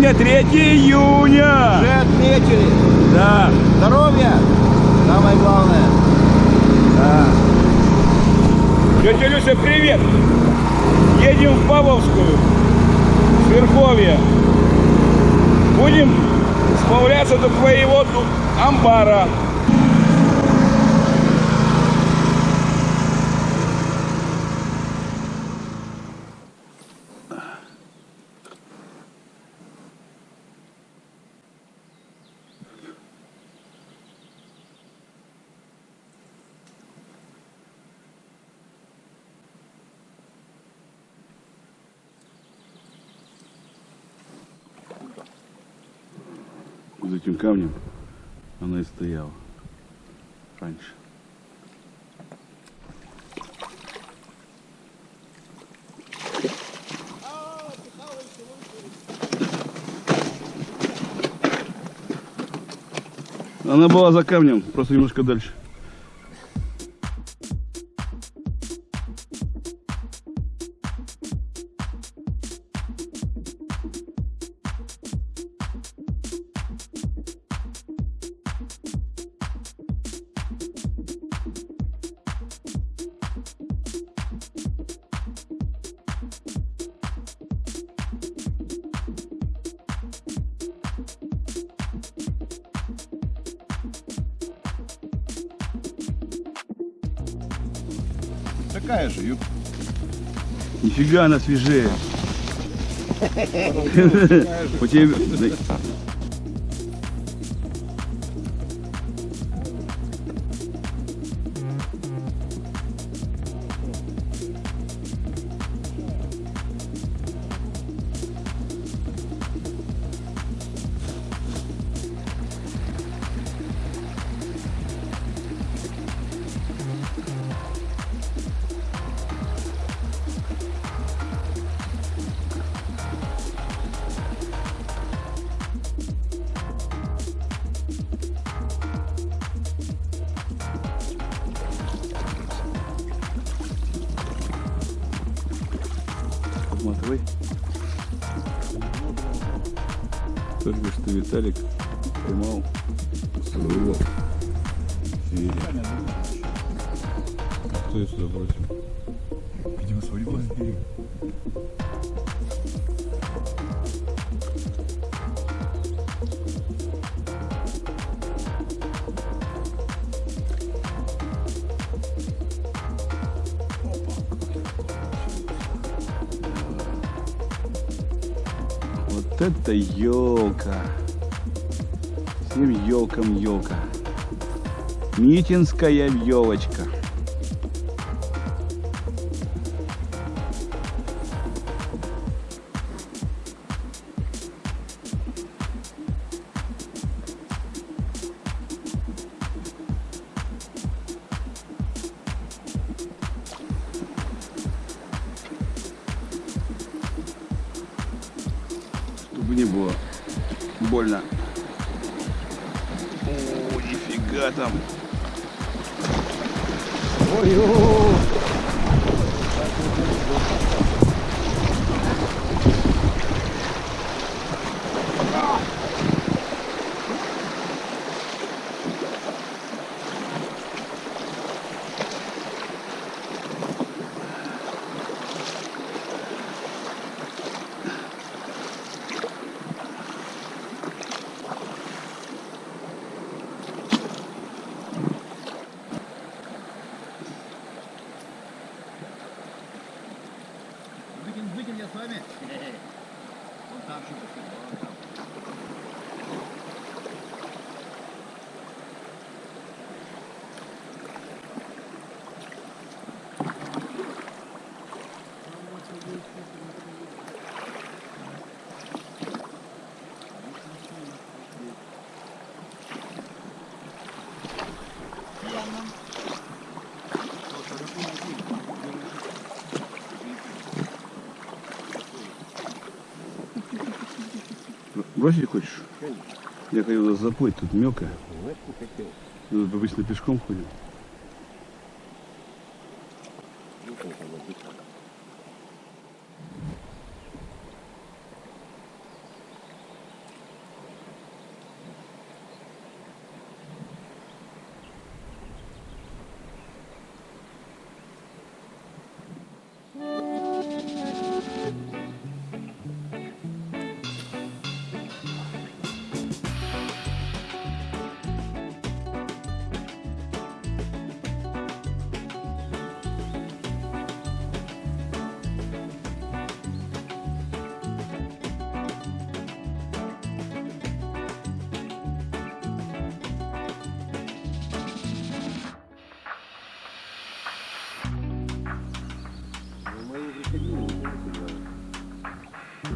Сегодня 3 июня. Уже отметили. Да. Здоровье. Самое главное. Да. Тетя Люся, привет! Едем в Павловскую, в Верховье. Будем справляться до твоего тут амбара. За этим камнем она и стояла раньше. Она была за камнем, просто немножко дальше. Такая же, юбка. Нифига она свежее. У тебя... Матвей. Только что Виталик поймал своего зверя. Кто ее сюда бросил? Видимо, свой бери. Вот это елка. Всем елкам елка. Митинская елочка. Чтобы не было больно. О, нифига там. Выкинь, Бросить хочешь? Я хотел заплыть, тут мелко. Ну, обычно пешком ходим.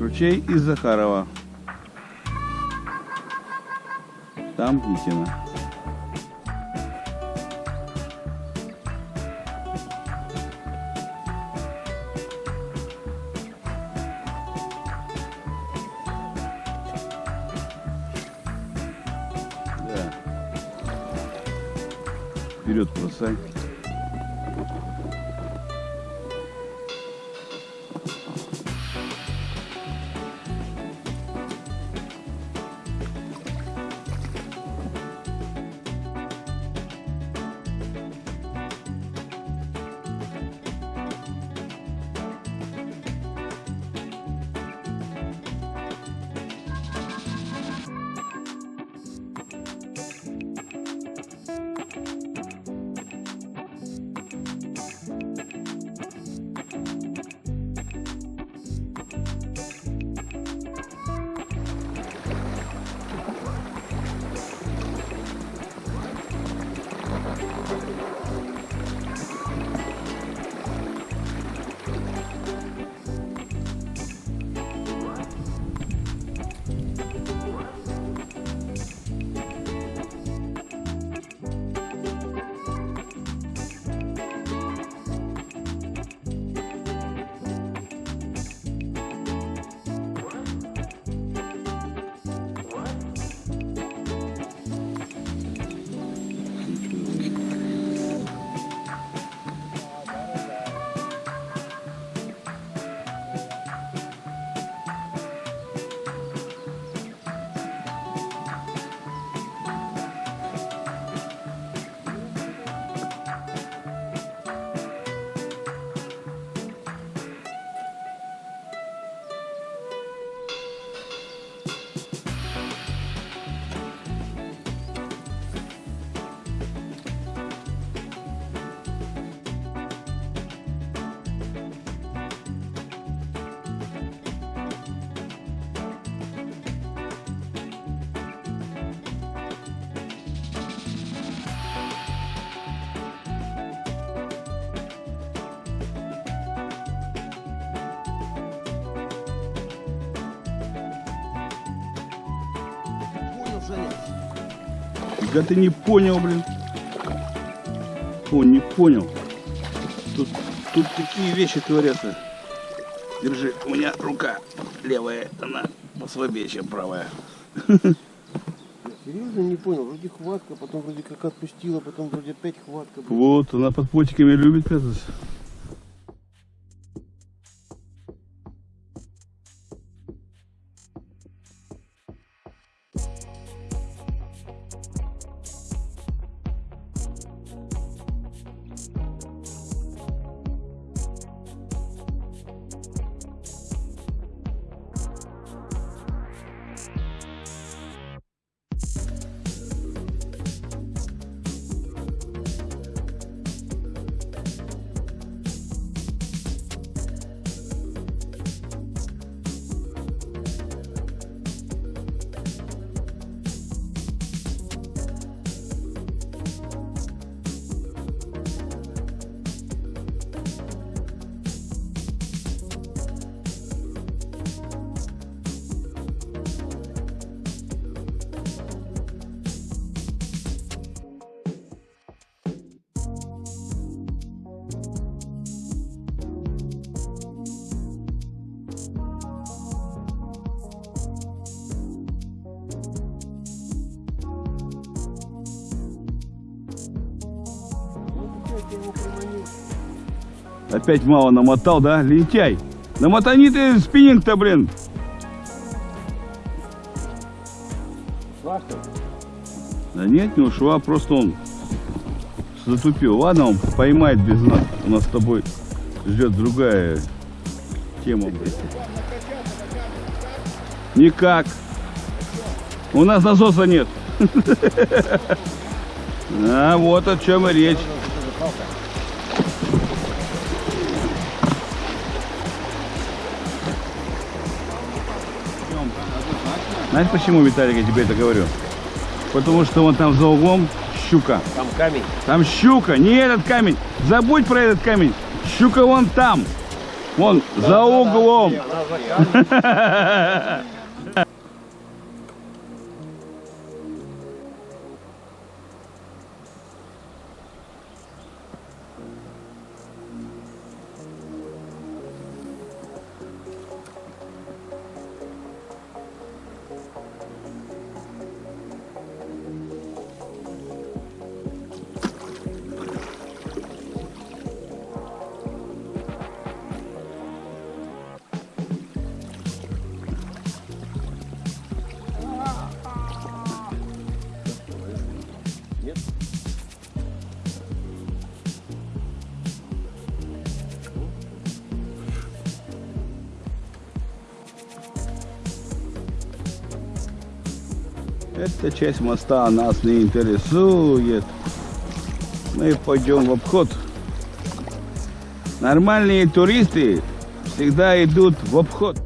Ручей из Захарова. Там Витина. Да. Вперед бросай. Да ты не понял, блин. О, не понял. Тут, тут такие вещи творятся. Держи, у меня рука левая, она послабее, чем правая. Серьезно не понял. Вроде хватка, потом вроде как отпустила, потом вроде опять хватка. Вот, она под потиками любит прятаться. Опять мало намотал, да? Лентяй. Намотани ты спиннинг-то, блин. Да нет, не ушла, просто он затупил. Ладно, он поймает без нас. У нас с тобой ждет другая тема. блин. Никак. У нас насоса нет. А вот о чем и речь. Знаешь почему, Виталик, я тебе это говорю? Потому что вон там за углом щука. Там камень. Там щука, не этот камень. Забудь про этот камень. Щука вон там. Вон, за углом. Нет? Эта часть моста нас не интересует. Мы пойдем в обход. Нормальные туристы всегда идут в обход.